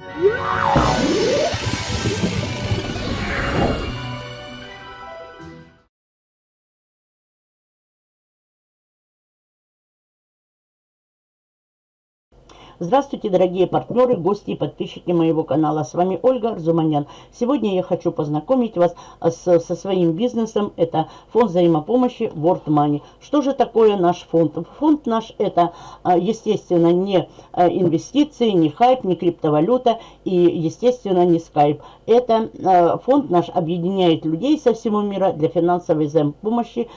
Yeah! Здравствуйте, дорогие партнеры, гости и подписчики моего канала. С вами Ольга Арзуманян. Сегодня я хочу познакомить вас с, со своим бизнесом. Это фонд взаимопомощи World Money. Что же такое наш фонд? Фонд наш это, а, естественно, не а, инвестиции, не хайп, не криптовалюта и, естественно, не скайп. Это а, фонд наш объединяет людей со всего мира для финансовой взаимопомощи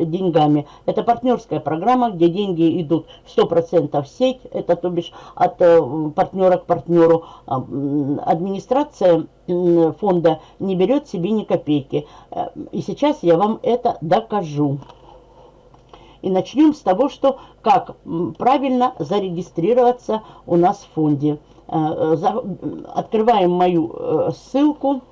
деньгами. Это партнерская программа, где деньги идут 100% в сеть. Это, то бишь, от э, партнера к партнеру. А, администрация фонда не берет себе ни копейки. Э, и сейчас я вам это докажу. И начнем с того, что как правильно зарегистрироваться у нас в фонде. Э, открываем мою ссылку.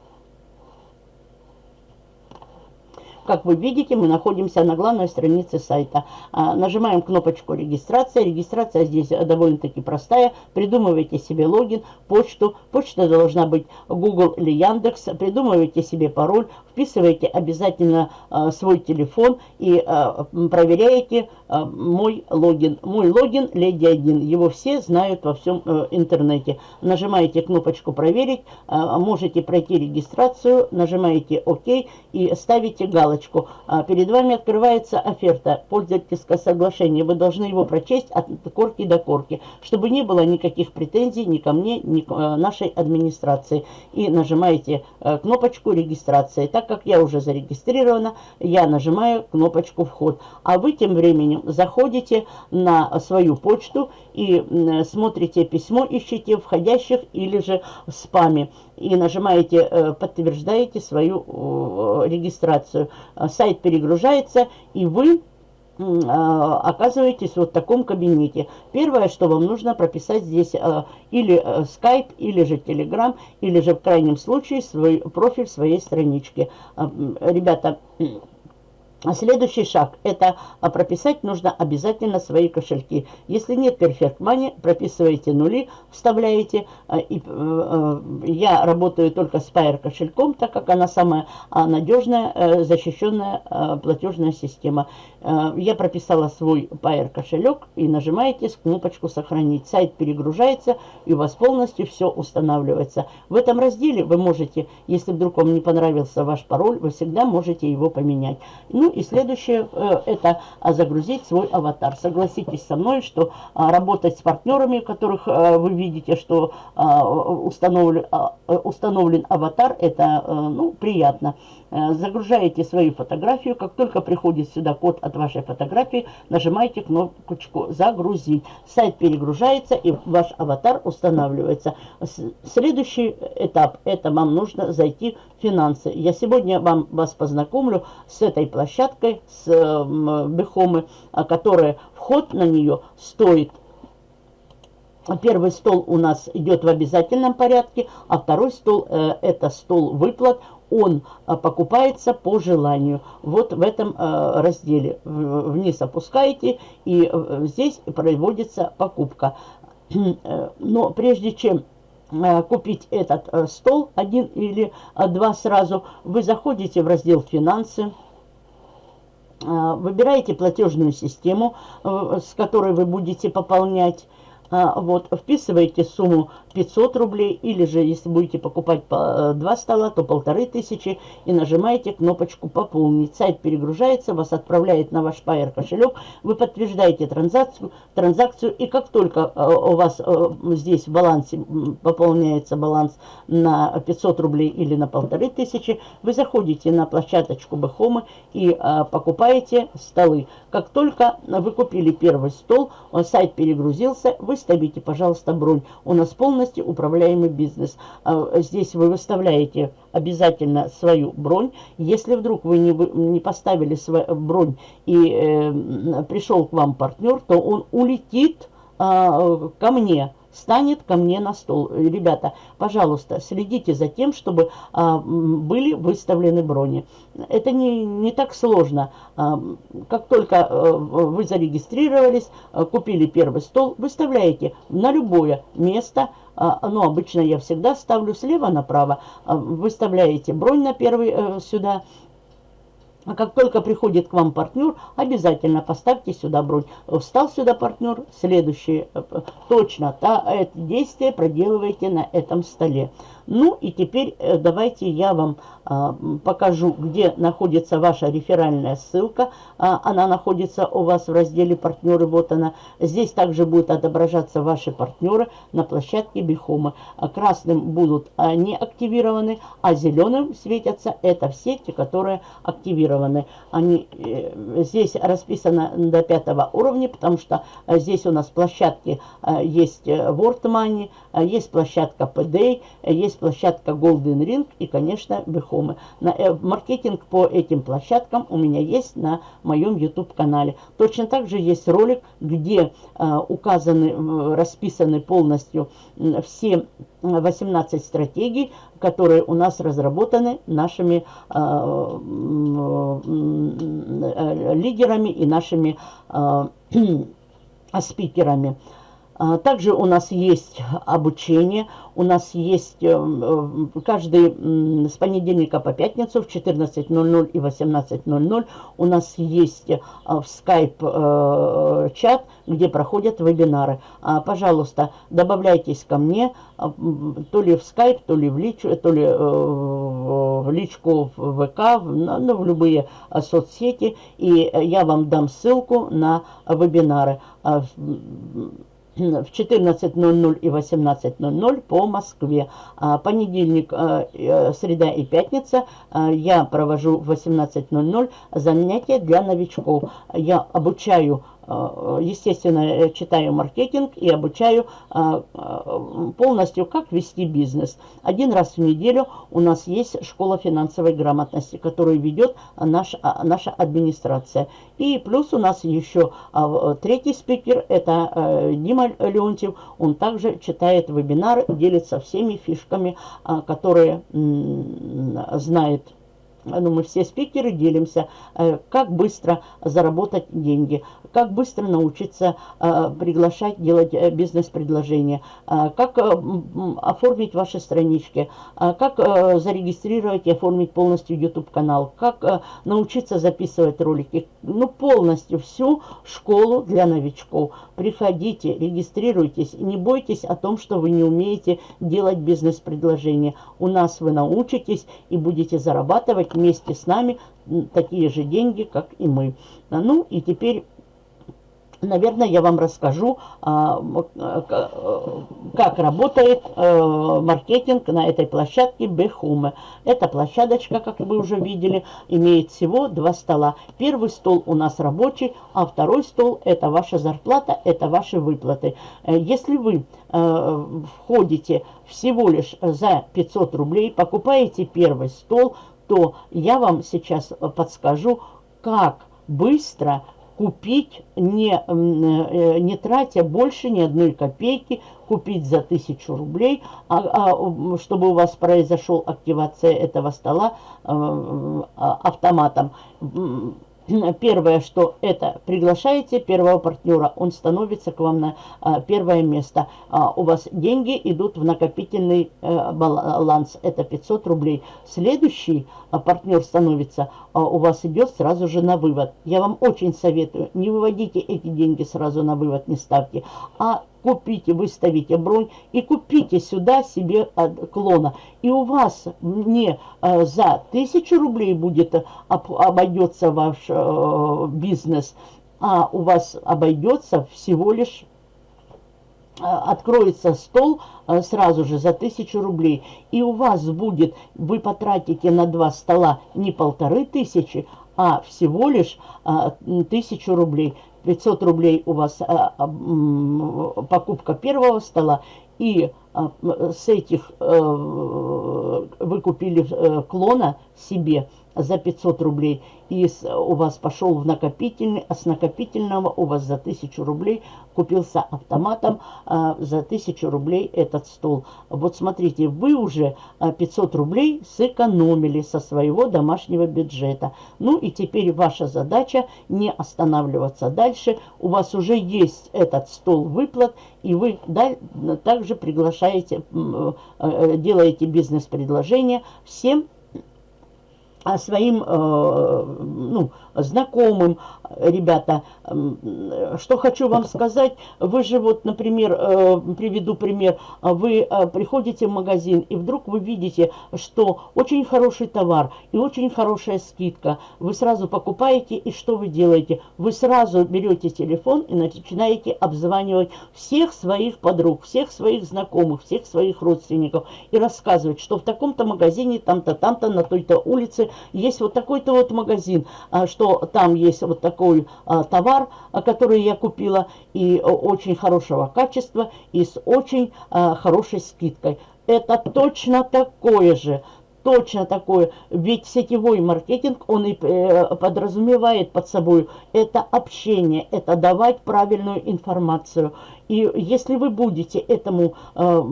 Как вы видите, мы находимся на главной странице сайта. А, нажимаем кнопочку регистрация. Регистрация здесь довольно-таки простая. Придумывайте себе логин, почту. Почта должна быть Google или Яндекс. Придумывайте себе пароль. Вписывайте обязательно а, свой телефон и а, проверяете мой логин. Мой логин Леди 1. Его все знают во всем э, интернете. Нажимаете кнопочку проверить. Можете пройти регистрацию. Нажимаете ОК и ставите галочку. А, перед вами открывается оферта пользовательское соглашение. Вы должны его прочесть от корки до корки, чтобы не было никаких претензий ни ко мне, ни к э, нашей администрации. И нажимаете э, кнопочку регистрации. Так как я уже зарегистрирована, я нажимаю кнопочку вход. А вы тем временем заходите на свою почту и смотрите письмо, ищите входящих или же в спаме. И нажимаете, э, подтверждаете свою регистрацию. Э, сайт перегружается, и вы э, оказываетесь вот в таком кабинете. Первое, что вам нужно прописать здесь э, или Skype, или же Telegram, или же в крайнем случае свой профиль своей странички. Ребята, а следующий шаг – это а, прописать нужно обязательно свои кошельки. Если нет Perfect Money, прописываете нули, вставляете. А, и, э, э, я работаю только с Pair кошельком, так как она самая надежная, э, защищенная платежная система. Я прописала свой Pair кошелек и нажимаете кнопочку «Сохранить». Сайт перегружается и у вас полностью все устанавливается. В этом разделе вы можете, если вдруг вам не понравился ваш пароль, вы всегда можете его поменять. Ну и следующее, э, это загрузить свой аватар. Согласитесь со мной, что а, работать с партнерами, которых э, вы видите, что а, установлен, а, установлен аватар, это э, ну, приятно. Загружаете свою фотографию. Как только приходит сюда код от вашей фотографии, нажимаете кнопочку «Загрузить». Сайт перегружается и ваш аватар устанавливается. Следующий этап – это вам нужно зайти в финансы. Я сегодня вам вас познакомлю с этой площадкой площадкой с э, Бехомы, а, которая вход на нее стоит Первый стол у нас идет в обязательном порядке, а второй стол э, это стол выплат. Он э, покупается по желанию. Вот в этом э, разделе вниз опускаете и э, здесь проводится покупка. Но прежде чем э, купить этот э, стол, один или два сразу, вы заходите в раздел «Финансы». А, выбираете платежную систему, э, с которой вы будете пополнять. А, вот, вписываете сумму 500 рублей, или же, если будете покупать по 2 э, стола, то полторы тысячи, и нажимаете кнопочку «Пополнить». Сайт перегружается, вас отправляет на ваш Pair кошелек, вы подтверждаете транзакцию, транзакцию и как только э, у вас э, здесь в балансе пополняется баланс на 500 рублей или на полторы тысячи, вы заходите на площадочку Бэхомы и покупаете столы. Как только вы купили первый стол, сайт перегрузился, вы ставите, пожалуйста, бронь. У нас полностью полностью управляемый бизнес. А, здесь вы выставляете обязательно свою бронь. Если вдруг вы не, не поставили свою бронь и э, пришел к вам партнер, то он улетит э, ко мне станет ко мне на стол. Ребята, пожалуйста, следите за тем, чтобы а, были выставлены брони. Это не, не так сложно. А, как только а, вы зарегистрировались, а, купили первый стол, выставляете на любое место, а, ну, обычно я всегда ставлю слева направо, а, выставляете бронь на первый а, сюда, а как только приходит к вам партнер, обязательно поставьте сюда бронь. Встал сюда партнер, следующее, э, точно, та, это действие проделываете на этом столе. Ну и теперь э, давайте я вам а, покажу, где находится ваша реферальная ссылка. А, она находится у вас в разделе «Партнеры». Вот она. Здесь также будут отображаться ваши партнеры на площадке Бихома. А красным будут не активированы, а зеленым светятся. Это все те, которые активированы. Они, э, здесь расписано до пятого уровня, потому что здесь у нас площадки есть World Money, есть площадка PD, есть есть площадка Golden Ring и, конечно, Бехомы. Э, маркетинг по этим площадкам у меня есть на моем YouTube-канале. Точно так же есть ролик, где э, указаны, э, расписаны полностью э, все 18 стратегий, которые у нас разработаны нашими э, э, лидерами и нашими э, спикерами. А, также у нас есть обучение, у нас есть э, э, каждый с понедельника по пятницу в 14.00 и 18.00 у нас есть э, в Skype чат, где проходят вебинары. А, пожалуйста, добавляйтесь ко мне, то ли в Skype, то ли в, лич, то ли в личку в ВК, ну, в любые соцсети, и я вам дам ссылку на вебинары а, в 14.00 и 18.00 по Москве. А, понедельник, а, э, среда и пятница а, я провожу в 18.00 занятия для новичков. Я обучаю естественно, э, читаю маркетинг и обучаю э, полностью, как вести бизнес. Один раз в неделю у нас есть школа финансовой грамотности, которую ведет наш, наша администрация. И плюс у нас еще третий спикер, это Дима Леонтьев. Он также читает вебинары, делится всеми фишками, которые знает ну, мы все спикеры делимся, э, как быстро заработать деньги, как быстро научиться э, приглашать, делать э, бизнес-предложения, как оформить ваши странички, как зарегистрировать и оформить полностью YouTube-канал, как научиться записывать ролики. Ну, полностью всю школу для новичков. Приходите, регистрируйтесь, не бойтесь о том, что вы не умеете делать бизнес-предложения. У нас вы научитесь и будете зарабатывать вместе с нами такие же деньги, как и мы. Ну и теперь наверное, я вам расскажу, а, как работает э, маркетинг на этой площадке Бехуме. Эта площадочка, как вы уже видели, имеет всего два стола. Первый стол у нас рабочий, а второй стол – это ваша зарплата, это ваши выплаты. Э, если вы э, входите всего лишь за 500 рублей, покупаете первый стол, то я вам сейчас подскажу, как быстро купить, не, э, не тратя больше ни одной копейки, купить за тысячу рублей, а, а, чтобы у вас произошел активация этого стола э, а, автоматом. Первое, что это приглашаете первого партнера, он становится к вам на а, первое место. А, у вас деньги идут в накопительный а, баланс, это 500 рублей. Следующий а, партнер становится, у вас идет сразу же на вывод. Я вам очень советую, не выводите эти деньги сразу на вывод, не ставьте, а купите, выставите бронь и купите сюда себе клона. И у вас не э, за тысячу рублей будет э, обойдется ваш э, бизнес, а у вас обойдется всего лишь откроется стол сразу же за тысячу рублей, и у вас будет, вы потратите на два стола не полторы тысячи, а всего лишь тысячу рублей. 500 рублей у вас а, а, покупка первого стола, и а, с этих а, вы купили а, клона себе, за 500 рублей, и у вас пошел в накопительный, а с накопительного у вас за 1000 рублей купился автоматом а, за 1000 рублей этот стол. Вот смотрите, вы уже 500 а, рублей сэкономили со своего домашнего бюджета. Ну и теперь ваша задача не останавливаться дальше. У вас уже есть этот стол выплат, и вы также приглашаете, э, э, делаете бизнес-предложение всем а своим э, ну, знакомым, ребята, что хочу вам сказать, вы же вот, например, э, приведу пример, вы э, приходите в магазин, и вдруг вы видите, что очень хороший товар и очень хорошая скидка, вы сразу покупаете, и что вы делаете? Вы сразу берете телефон и начинаете обзванивать всех своих подруг, всех своих знакомых, всех своих родственников, и рассказывать, что в таком-то магазине, там-то, там-то, на той-то улице есть вот такой-то вот магазин, а, что там есть вот такой а, товар, а, который я купила, и очень хорошего качества, и с очень хорошей скидкой. Это точно такое же точно такое. Ведь сетевой маркетинг, он и э, подразумевает под собой это общение, это давать правильную информацию. И если вы будете этому э,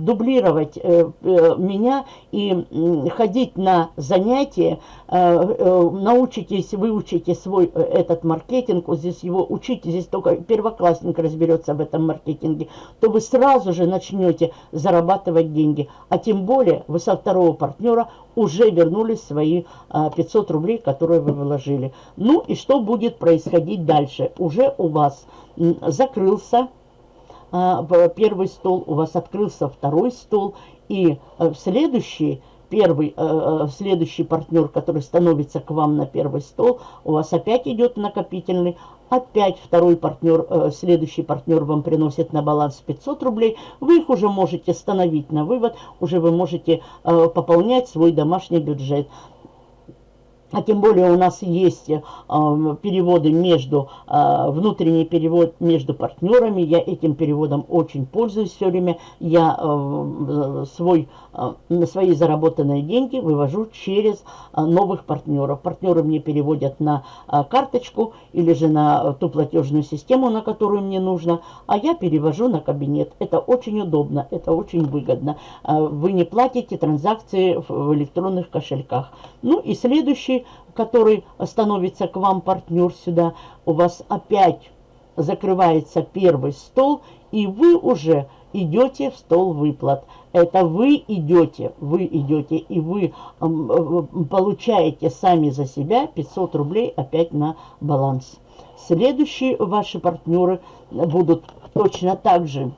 дублировать э, э, меня и ходить на занятия, научитесь, выучите свой этот маркетинг, вот здесь его учите, здесь только первоклассник разберется в этом маркетинге, то вы сразу же начнете зарабатывать деньги. А тем более вы со второго партнера уже вернулись свои э, 500 рублей, которые вы вложили. Ну и что будет происходить дальше? Уже у вас закрылся. А, первый стол, у вас открылся второй стол, и э, в следующий первый, э, э, следующий партнер, который становится к вам на первый стол, у вас опять идет накопительный, опять второй партнер, следующий партнер вам приносит на баланс 500 рублей, вы их уже можете становить на вывод, уже вы можете пополнять свой домашний бюджет. А тем более у нас есть э, переводы между, э, внутренний перевод между партнерами. Я этим переводом очень пользуюсь все время. Я э, свой, э, свои заработанные деньги вывожу через э, новых партнеров. Партнеры мне переводят на э, карточку или же на ту платежную систему, на которую мне нужно, а я перевожу на кабинет. Это очень удобно, это очень выгодно. Э, вы не платите транзакции в электронных кошельках. Ну и следующий который становится к вам партнер сюда, у вас опять закрывается первый стол, и вы уже идете в стол выплат. Это вы идете, вы идете, и вы получаете сами за себя 500 рублей опять на баланс. Следующие ваши партнеры будут точно так же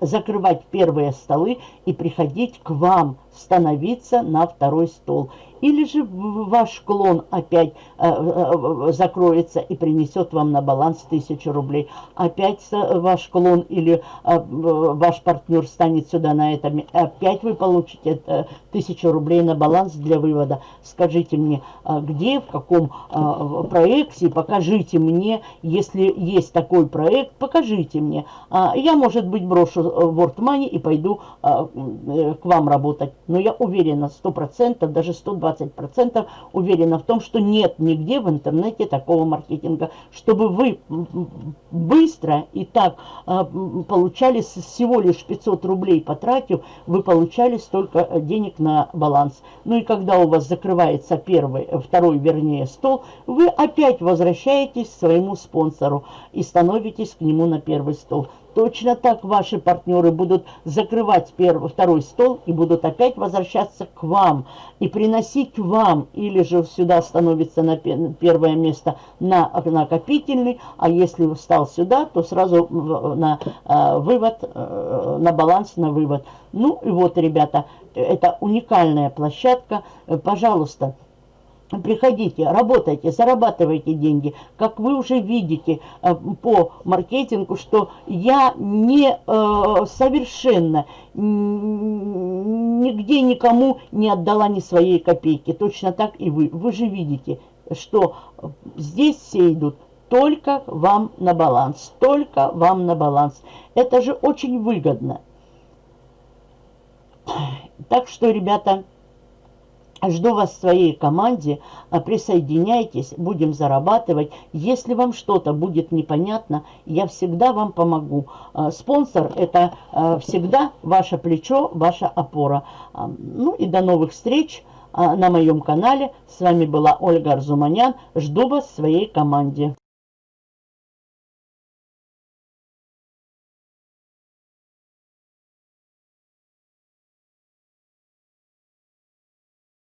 закрывать первые столы и приходить к вам, становиться на второй стол. Или же ваш клон опять э, э, закроется и принесет вам на баланс 1000 рублей. Опять ваш клон или э, ваш партнер станет сюда на этом. Опять вы получите э, 1000 рублей на баланс для вывода. Скажите мне, э, где, в каком э, проекте, покажите мне, если есть такой проект, покажите мне. А я, может быть, брошу World Money и пойду э, э, к вам работать. Но я уверена, 100%, даже 120 20% уверена в том, что нет нигде в интернете такого маркетинга, чтобы вы быстро и так а, получали всего лишь 500 рублей потратив, вы получали столько э, денег на баланс. Ну и когда у вас закрывается первый, э, второй, вернее, стол, вы опять возвращаетесь к своему спонсору и становитесь к нему на первый стол. Точно так ваши партнеры будут закрывать первый, второй стол и будут опять возвращаться к вам и приносить вам, или же сюда становится на первое место на накопительный, а если встал сюда, то сразу на э, вывод, э, на баланс, на вывод. Ну и вот, ребята, это уникальная площадка. Пожалуйста, Приходите, работайте, зарабатывайте деньги. Как вы уже видите э, по маркетингу, что я не э, совершенно нигде никому не отдала ни своей копейки. Точно так и вы. Вы же видите, что здесь все идут только вам на баланс. Только вам на баланс. Это же очень выгодно. Так что, ребята... Жду вас в своей команде, а, присоединяйтесь, будем зарабатывать. Если вам что-то будет непонятно, я всегда вам помогу. А, спонсор – это а, всегда ваше плечо, ваша опора. Ну и до новых встреч на моем канале. С вами была Ольга Арзуманян. Жду вас в своей команде.